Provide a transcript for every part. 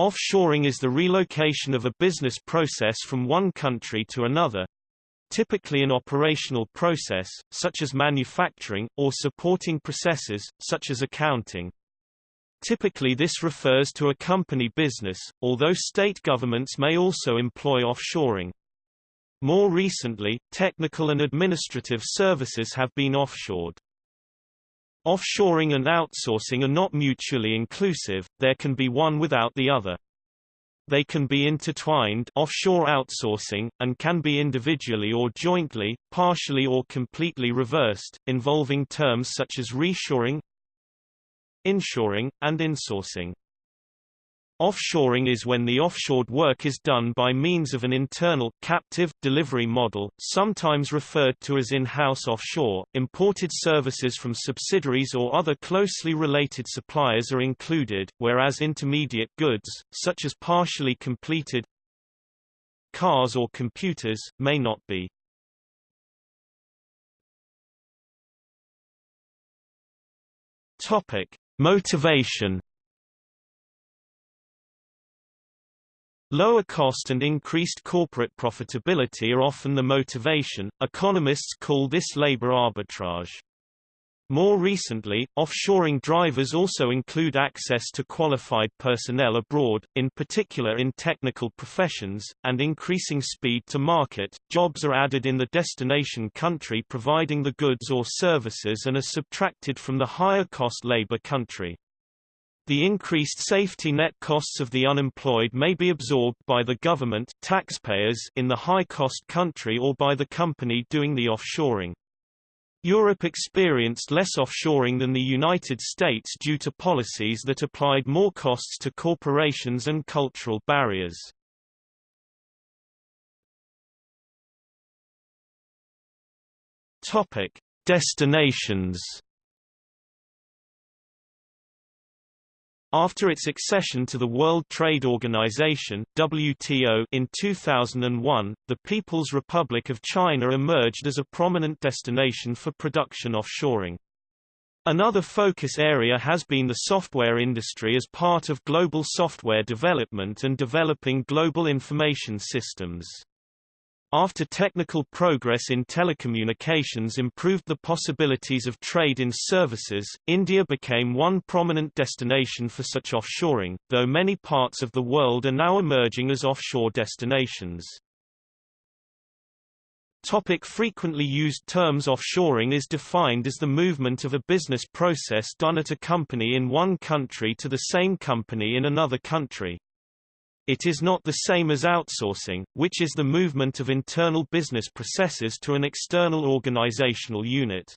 Offshoring is the relocation of a business process from one country to another, typically an operational process, such as manufacturing, or supporting processes, such as accounting. Typically this refers to a company business, although state governments may also employ offshoring. More recently, technical and administrative services have been offshored. Offshoring and outsourcing are not mutually inclusive, there can be one without the other. They can be intertwined offshore outsourcing, and can be individually or jointly, partially or completely reversed, involving terms such as reshoring, inshoring, and insourcing. Offshoring is when the offshored work is done by means of an internal captive delivery model, sometimes referred to as in-house offshore. Imported services from subsidiaries or other closely related suppliers are included, whereas intermediate goods, such as partially completed cars or computers, may not be. Topic: Motivation Lower cost and increased corporate profitability are often the motivation. Economists call this labor arbitrage. More recently, offshoring drivers also include access to qualified personnel abroad, in particular in technical professions, and increasing speed to market. Jobs are added in the destination country providing the goods or services and are subtracted from the higher cost labor country. The increased safety net costs of the unemployed may be absorbed by the government taxpayers in the high-cost country or by the company doing the offshoring. Europe experienced less offshoring than the United States due to policies that applied more costs to corporations and cultural barriers. Destinations After its accession to the World Trade Organization WTO in 2001, the People's Republic of China emerged as a prominent destination for production offshoring. Another focus area has been the software industry as part of global software development and developing global information systems. After technical progress in telecommunications improved the possibilities of trade in services, India became one prominent destination for such offshoring, though many parts of the world are now emerging as offshore destinations. Topic frequently used terms Offshoring is defined as the movement of a business process done at a company in one country to the same company in another country. It is not the same as outsourcing, which is the movement of internal business processes to an external organizational unit.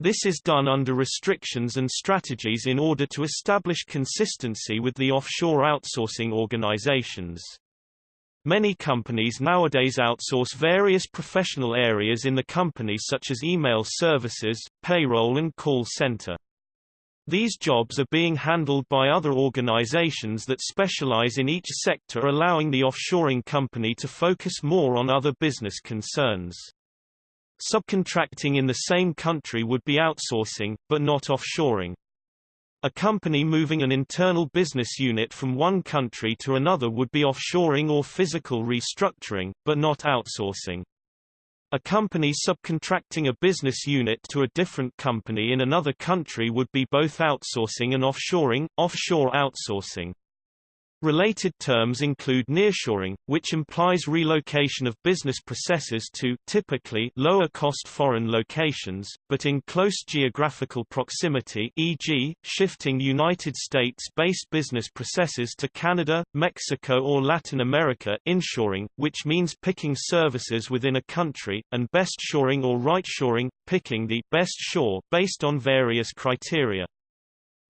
This is done under restrictions and strategies in order to establish consistency with the offshore outsourcing organizations. Many companies nowadays outsource various professional areas in the company such as email services, payroll and call center. These jobs are being handled by other organizations that specialize in each sector allowing the offshoring company to focus more on other business concerns. Subcontracting in the same country would be outsourcing, but not offshoring. A company moving an internal business unit from one country to another would be offshoring or physical restructuring, but not outsourcing. A company subcontracting a business unit to a different company in another country would be both outsourcing and offshoring, offshore outsourcing. Related terms include nearshoring, which implies relocation of business processes to typically lower-cost foreign locations, but in close geographical proximity e.g., shifting United States-based business processes to Canada, Mexico or Latin America inshoring, which means picking services within a country, and best shoring or right shoring, picking the best shore based on various criteria.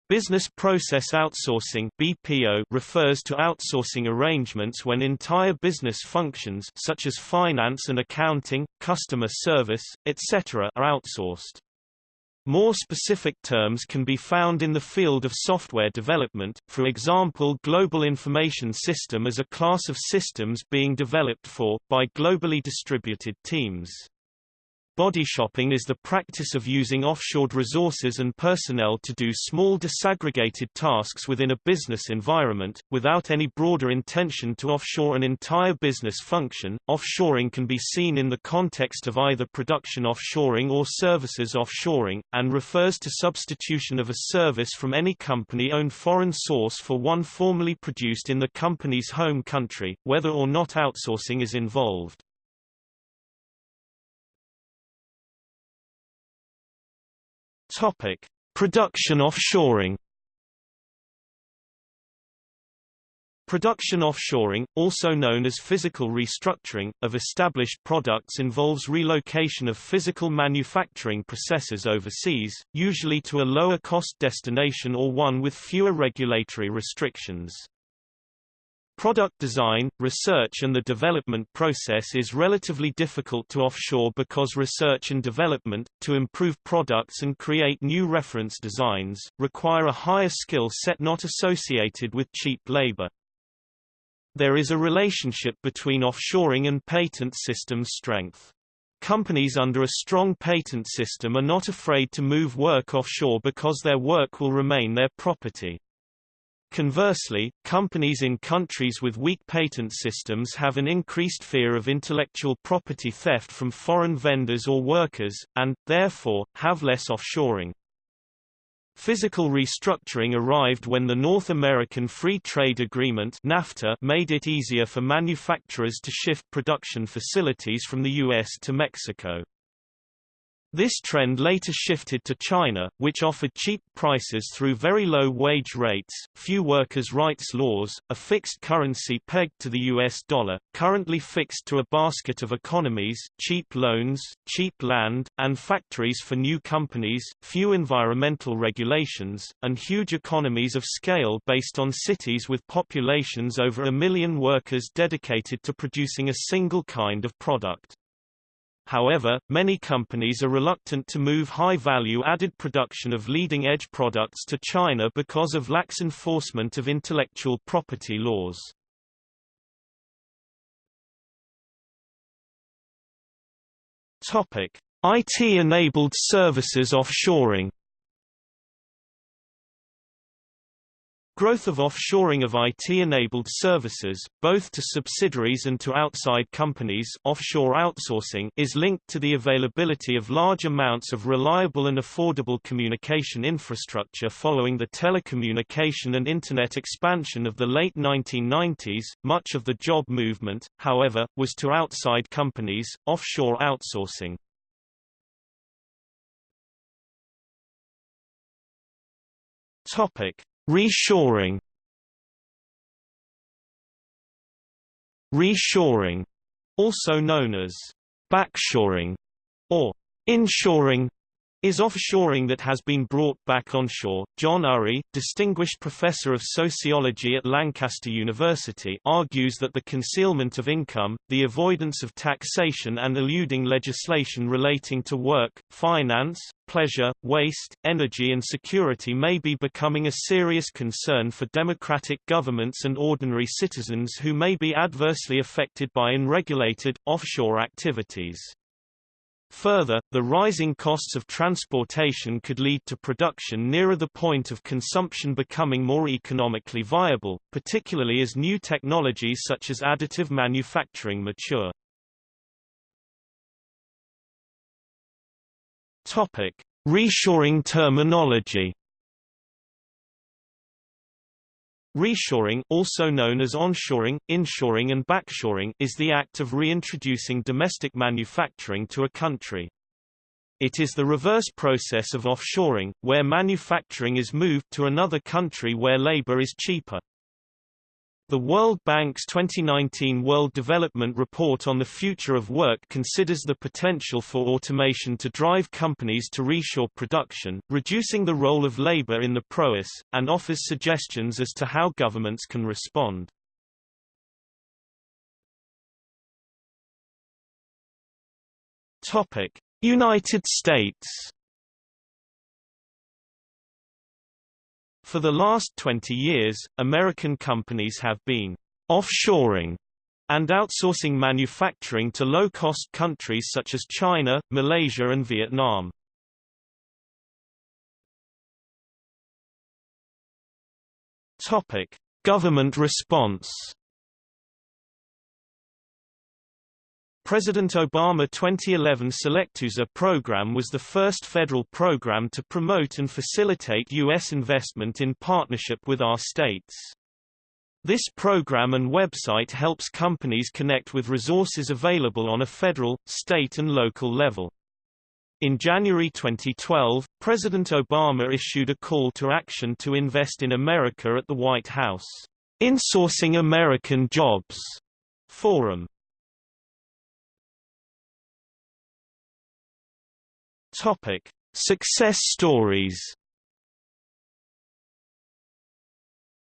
Business Process Outsourcing BPO refers to outsourcing arrangements when entire business functions such as finance and accounting, customer service, etc. are outsourced. More specific terms can be found in the field of software development, for example Global Information System as a class of systems being developed for, by globally distributed teams. Body shopping is the practice of using offshored resources and personnel to do small disaggregated tasks within a business environment, without any broader intention to offshore an entire business function. Offshoring can be seen in the context of either production offshoring or services offshoring, and refers to substitution of a service from any company-owned foreign source for one formerly produced in the company's home country, whether or not outsourcing is involved. Topic: Production offshoring. Production offshoring, also known as physical restructuring, of established products involves relocation of physical manufacturing processes overseas, usually to a lower-cost destination or one with fewer regulatory restrictions. Product design, research and the development process is relatively difficult to offshore because research and development, to improve products and create new reference designs, require a higher skill set not associated with cheap labor. There is a relationship between offshoring and patent system strength. Companies under a strong patent system are not afraid to move work offshore because their work will remain their property. Conversely, companies in countries with weak patent systems have an increased fear of intellectual property theft from foreign vendors or workers, and, therefore, have less offshoring. Physical restructuring arrived when the North American Free Trade Agreement NAFTA made it easier for manufacturers to shift production facilities from the U.S. to Mexico. This trend later shifted to China, which offered cheap prices through very low wage rates, few workers' rights laws, a fixed currency pegged to the US dollar, currently fixed to a basket of economies, cheap loans, cheap land, and factories for new companies, few environmental regulations, and huge economies of scale based on cities with populations over a million workers dedicated to producing a single kind of product. However, many companies are reluctant to move high-value added production of leading-edge products to China because of lax enforcement of intellectual property laws. Topic: IT-enabled services offshoring Growth of offshoring of IT-enabled services, both to subsidiaries and to outside companies offshore outsourcing is linked to the availability of large amounts of reliable and affordable communication infrastructure following the telecommunication and Internet expansion of the late 1990s. Much of the job movement, however, was to outside companies, offshore outsourcing. Topic. Reshoring. Reshoring, also known as backshoring or inshoring, is offshoring that has been brought back onshore. John Urry, distinguished professor of sociology at Lancaster University, argues that the concealment of income, the avoidance of taxation and eluding legislation relating to work, finance, pleasure, waste, energy and security may be becoming a serious concern for democratic governments and ordinary citizens who may be adversely affected by unregulated, offshore activities. Further, the rising costs of transportation could lead to production nearer the point of consumption becoming more economically viable, particularly as new technologies such as additive manufacturing mature. Topic: Reshoring terminology. Reshoring also known as onshoring, inshoring and backshoring is the act of reintroducing domestic manufacturing to a country. It is the reverse process of offshoring, where manufacturing is moved to another country where labor is cheaper. The World Bank's 2019 World Development Report on the Future of Work considers the potential for automation to drive companies to reshore production, reducing the role of labor in the process, and offers suggestions as to how governments can respond. United States For the last 20 years, American companies have been offshoring and outsourcing manufacturing to low-cost countries such as China, Malaysia and Vietnam. Topic: Government response. President Obama 2011 SelectUSA program was the first federal program to promote and facilitate U.S. investment in partnership with our states. This program and website helps companies connect with resources available on a federal, state and local level. In January 2012, President Obama issued a call to action to invest in America at the White House Insourcing American Jobs Forum. Topic: Success stories.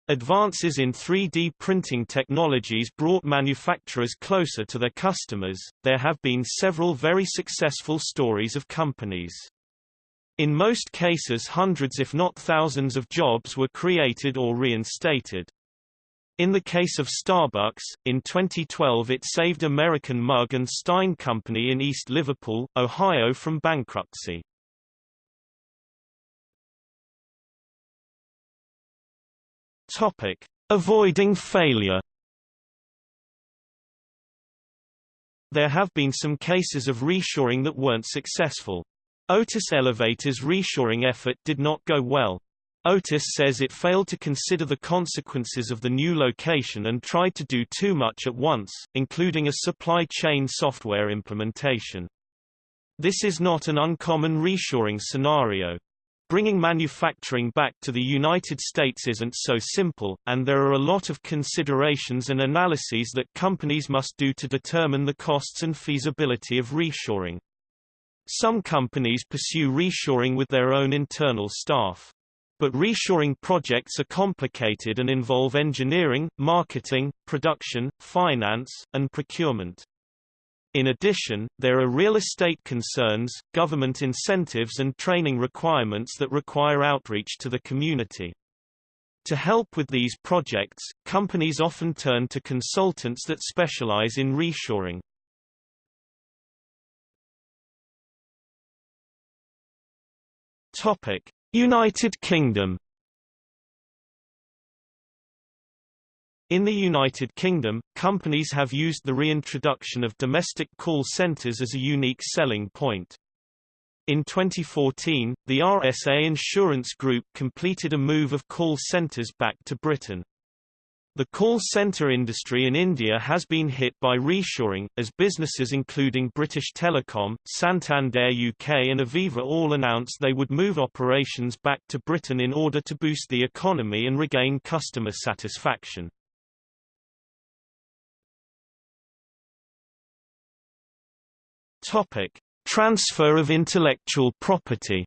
Advances in 3D printing technologies brought manufacturers closer to their customers. There have been several very successful stories of companies. In most cases hundreds if not thousands of jobs were created or reinstated. In the case of Starbucks, in 2012 it saved American Mug and Stein Company in East Liverpool, Ohio from bankruptcy. Topic: Avoiding failure. There have been some cases of reshoring that weren't successful. Otis Elevator's reshoring effort did not go well. Otis says it failed to consider the consequences of the new location and tried to do too much at once, including a supply chain software implementation. This is not an uncommon reshoring scenario. Bringing manufacturing back to the United States isn't so simple, and there are a lot of considerations and analyses that companies must do to determine the costs and feasibility of reshoring. Some companies pursue reshoring with their own internal staff. But reshoring projects are complicated and involve engineering, marketing, production, finance, and procurement. In addition, there are real estate concerns, government incentives and training requirements that require outreach to the community. To help with these projects, companies often turn to consultants that specialize in reshoring. Topic: United Kingdom In the United Kingdom, companies have used the reintroduction of domestic call centres as a unique selling point. In 2014, the RSA Insurance Group completed a move of call centres back to Britain. The call centre industry in India has been hit by reshoring, as businesses including British Telecom, Santander UK and Aviva all announced they would move operations back to Britain in order to boost the economy and regain customer satisfaction. Topic: Transfer of intellectual property.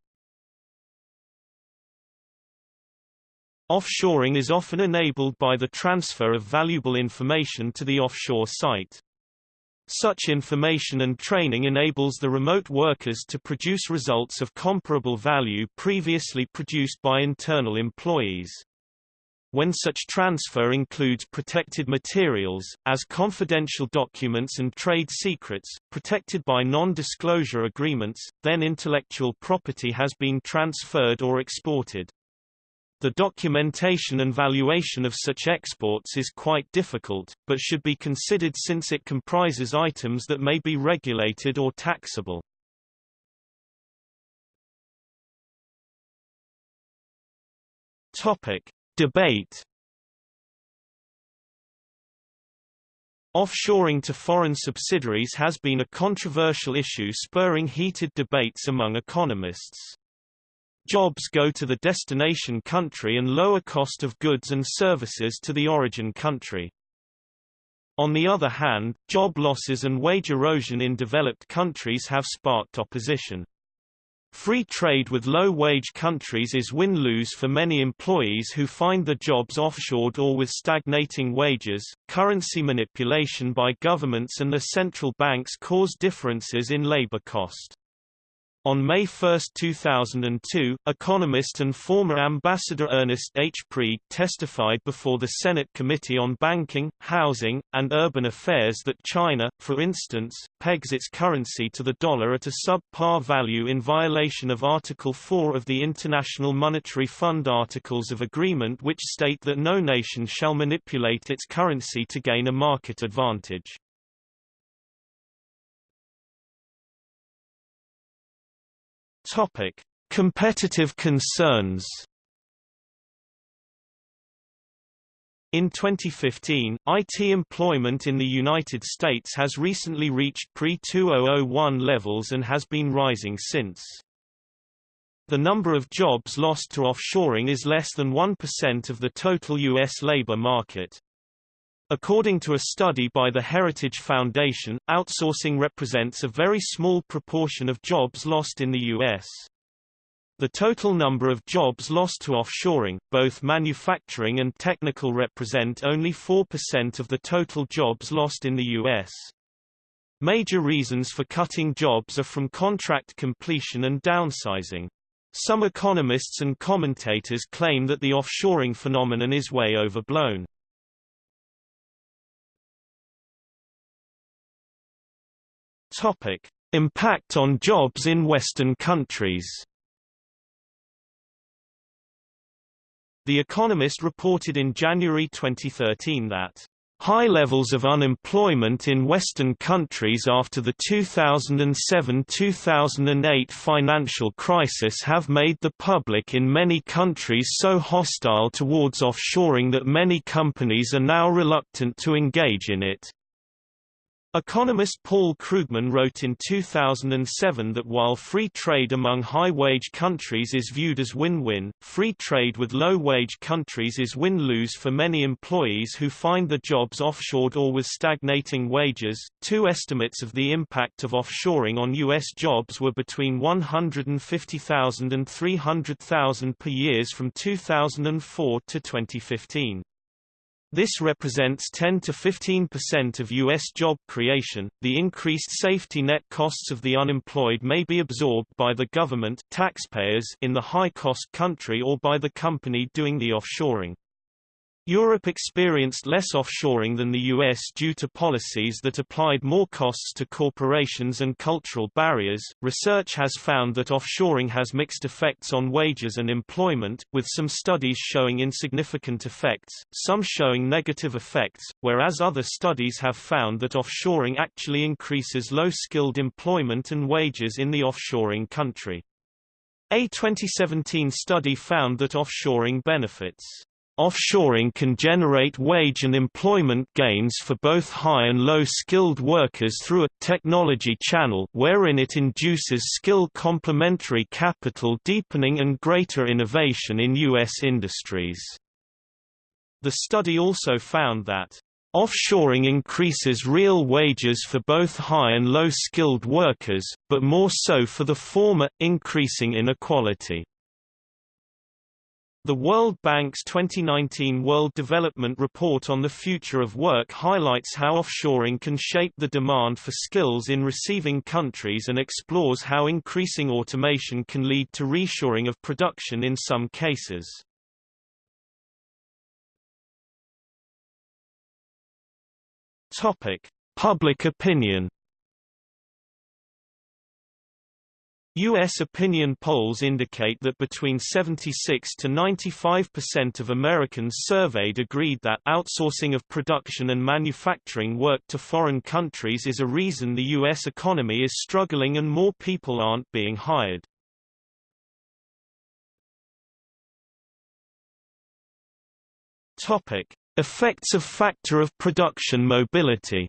Offshoring is often enabled by the transfer of valuable information to the offshore site. Such information and training enables the remote workers to produce results of comparable value previously produced by internal employees when such transfer includes protected materials, as confidential documents and trade secrets, protected by non-disclosure agreements, then intellectual property has been transferred or exported. The documentation and valuation of such exports is quite difficult, but should be considered since it comprises items that may be regulated or taxable. Topic: Debate Offshoring to foreign subsidiaries has been a controversial issue spurring heated debates among economists. Jobs go to the destination country and lower cost of goods and services to the origin country. On the other hand, job losses and wage erosion in developed countries have sparked opposition. Free trade with low-wage countries is win-lose for many employees who find the jobs offshored or with stagnating wages. Currency manipulation by governments and the central banks cause differences in labor cost. On May 1, 2002, economist and former ambassador Ernest H. Preeg testified before the Senate Committee on Banking, Housing, and Urban Affairs that China, for instance, pegs its currency to the dollar at a sub-par value in violation of Article 4 of the International Monetary Fund Articles of Agreement which state that no nation shall manipulate its currency to gain a market advantage. Topic: Competitive concerns. In 2015, IT employment in the United States has recently reached pre-2001 levels and has been rising since. The number of jobs lost to offshoring is less than 1% of the total U.S. labor market. According to a study by the Heritage Foundation, outsourcing represents a very small proportion of jobs lost in the U.S. The total number of jobs lost to offshoring, both manufacturing and technical represent only 4% of the total jobs lost in the U.S. Major reasons for cutting jobs are from contract completion and downsizing. Some economists and commentators claim that the offshoring phenomenon is way overblown. Topic: Impact on jobs in Western countries. The Economist reported in January 2013 that High levels of unemployment in Western countries after the 2007–2008 financial crisis have made the public in many countries so hostile towards offshoring that many companies are now reluctant to engage in it. Economist Paul Krugman wrote in 2007 that while free trade among high-wage countries is viewed as win-win, free trade with low-wage countries is win-lose for many employees who find the jobs offshored or with stagnating wages. Two estimates of the impact of offshoring on U.S. jobs were between 150,000 and 300,000 per year from 2004 to 2015. This represents 10 to 15% of U.S. job creation. The increased safety net costs of the unemployed may be absorbed by the government taxpayers in the high-cost country or by the company doing the offshoring. Europe experienced less offshoring than the US due to policies that applied more costs to corporations and cultural barriers. Research has found that offshoring has mixed effects on wages and employment, with some studies showing insignificant effects, some showing negative effects, whereas other studies have found that offshoring actually increases low-skilled employment and wages in the offshoring country. A 2017 study found that offshoring benefits Offshoring can generate wage and employment gains for both high and low-skilled workers through a technology channel wherein it induces skill complementary capital deepening and greater innovation in U.S. industries. The study also found that Offshoring increases real wages for both high and low-skilled workers, but more so for the former, increasing inequality. The World Bank's 2019 World Development Report on the Future of Work highlights how offshoring can shape the demand for skills in receiving countries and explores how increasing automation can lead to reshoring of production in some cases. Topic: Public opinion U.S. opinion polls indicate that between 76 to 95% of Americans surveyed agreed that outsourcing of production and manufacturing work to foreign countries is a reason the U.S. economy is struggling and more people aren't being hired. Topic. Effects of factor of production mobility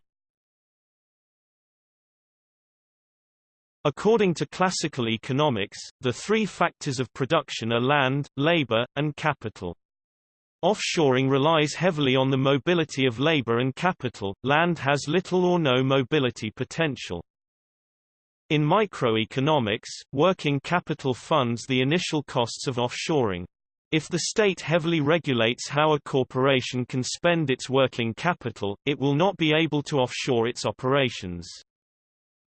According to classical economics, the three factors of production are land, labor, and capital. Offshoring relies heavily on the mobility of labor and capital, land has little or no mobility potential. In microeconomics, working capital funds the initial costs of offshoring. If the state heavily regulates how a corporation can spend its working capital, it will not be able to offshore its operations.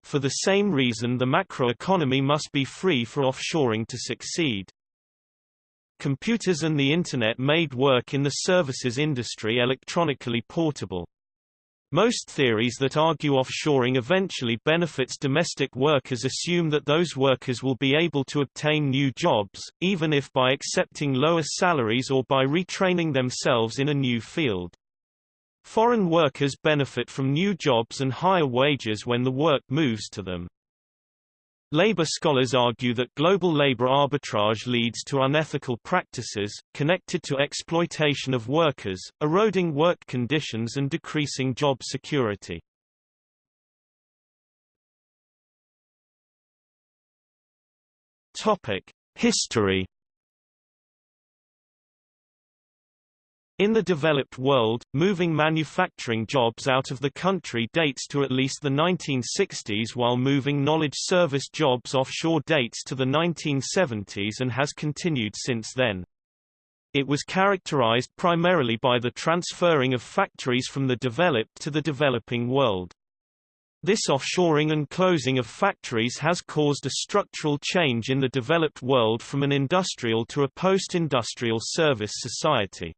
For the same reason the macroeconomy must be free for offshoring to succeed. Computers and the Internet made work in the services industry electronically portable. Most theories that argue offshoring eventually benefits domestic workers assume that those workers will be able to obtain new jobs, even if by accepting lower salaries or by retraining themselves in a new field. Foreign workers benefit from new jobs and higher wages when the work moves to them. Labor scholars argue that global labor arbitrage leads to unethical practices, connected to exploitation of workers, eroding work conditions and decreasing job security. History In the developed world, moving manufacturing jobs out of the country dates to at least the 1960s while moving knowledge service jobs offshore dates to the 1970s and has continued since then. It was characterized primarily by the transferring of factories from the developed to the developing world. This offshoring and closing of factories has caused a structural change in the developed world from an industrial to a post-industrial service society.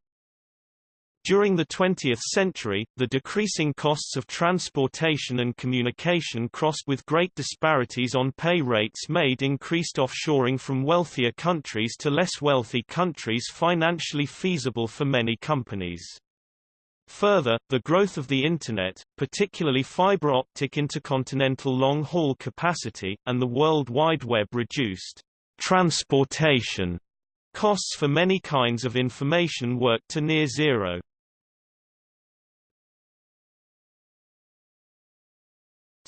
During the 20th century, the decreasing costs of transportation and communication crossed with great disparities on pay rates made increased offshoring from wealthier countries to less wealthy countries financially feasible for many companies. Further, the growth of the Internet, particularly fiber optic intercontinental long-haul capacity, and the World Wide Web reduced transportation costs for many kinds of information work to near zero.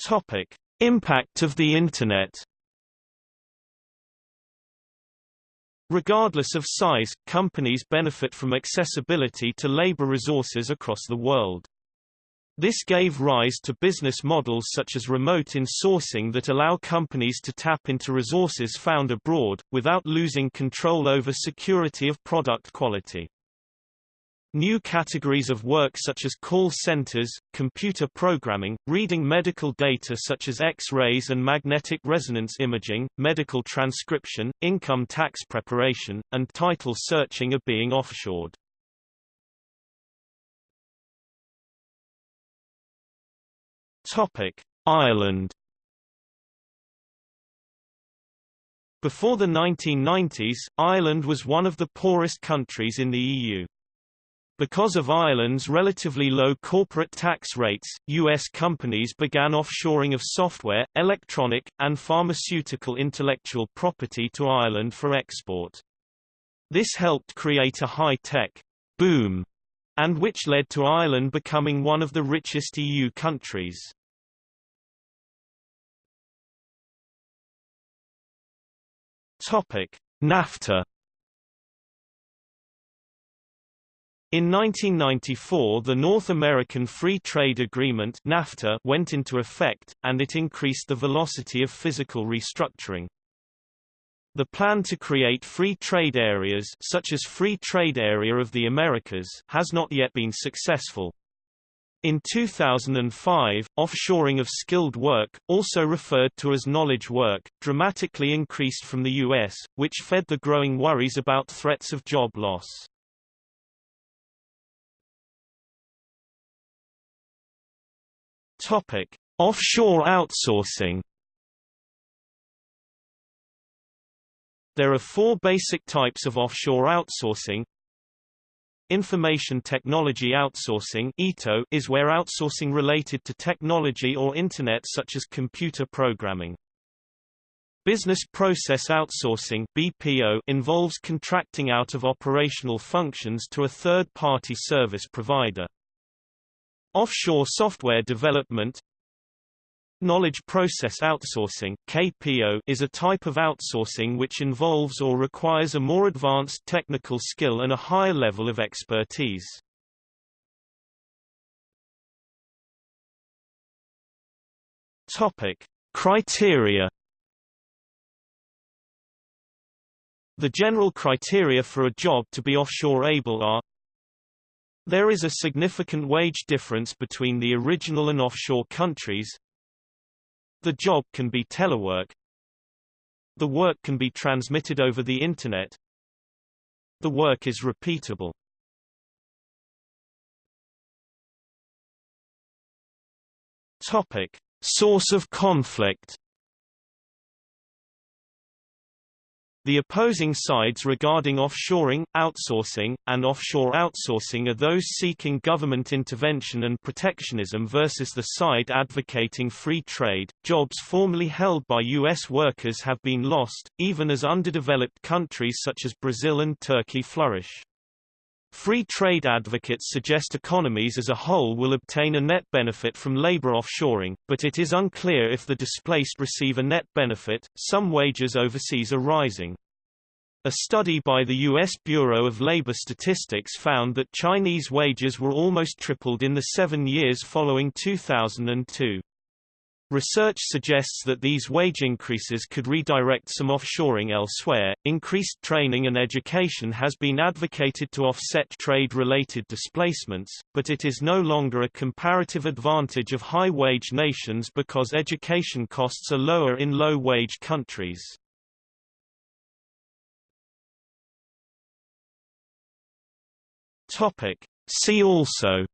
Topic: Impact of the Internet. Regardless of size, companies benefit from accessibility to labor resources across the world. This gave rise to business models such as remote insourcing that allow companies to tap into resources found abroad, without losing control over security of product quality. New categories of work such as call centers, computer programming, reading medical data such as X-rays and magnetic resonance imaging, medical transcription, income tax preparation, and title searching are being offshored. Topic: Ireland Before the 1990s, Ireland was one of the poorest countries in the EU. Because of Ireland's relatively low corporate tax rates, U.S. companies began offshoring of software, electronic, and pharmaceutical intellectual property to Ireland for export. This helped create a high-tech boom, and which led to Ireland becoming one of the richest EU countries. NAFTA In 1994 the North American Free Trade Agreement NAFTA went into effect, and it increased the velocity of physical restructuring. The plan to create free trade areas such as Free Trade Area of the Americas has not yet been successful. In 2005, offshoring of skilled work, also referred to as knowledge work, dramatically increased from the U.S., which fed the growing worries about threats of job loss. Topic: Offshore outsourcing. There are four basic types of offshore outsourcing. Information technology outsourcing is where outsourcing related to technology or Internet such as computer programming. Business process outsourcing BPO involves contracting out of operational functions to a third-party service provider. Offshore software development Knowledge process outsourcing KPO is a type of outsourcing which involves or requires a more advanced technical skill and a higher level of expertise. Topic: Criteria The general criteria for a job to be offshore able are there is a significant wage difference between the original and offshore countries. The job can be telework. The work can be transmitted over the Internet. The work is repeatable. Topic. Source of conflict The opposing sides regarding offshoring, outsourcing, and offshore outsourcing are those seeking government intervention and protectionism versus the side advocating free trade. Jobs formerly held by U.S. workers have been lost, even as underdeveloped countries such as Brazil and Turkey flourish. Free trade advocates suggest economies as a whole will obtain a net benefit from labor offshoring, but it is unclear if the displaced receive a net benefit. Some wages overseas are rising. A study by the U.S. Bureau of Labor Statistics found that Chinese wages were almost tripled in the seven years following 2002. Research suggests that these wage increases could redirect some offshoring elsewhere. Increased training and education has been advocated to offset trade related displacements, but it is no longer a comparative advantage of high wage nations because education costs are lower in low wage countries. Topic. See also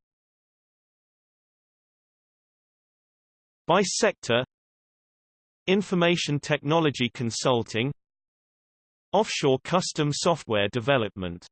By sector Information technology consulting Offshore custom software development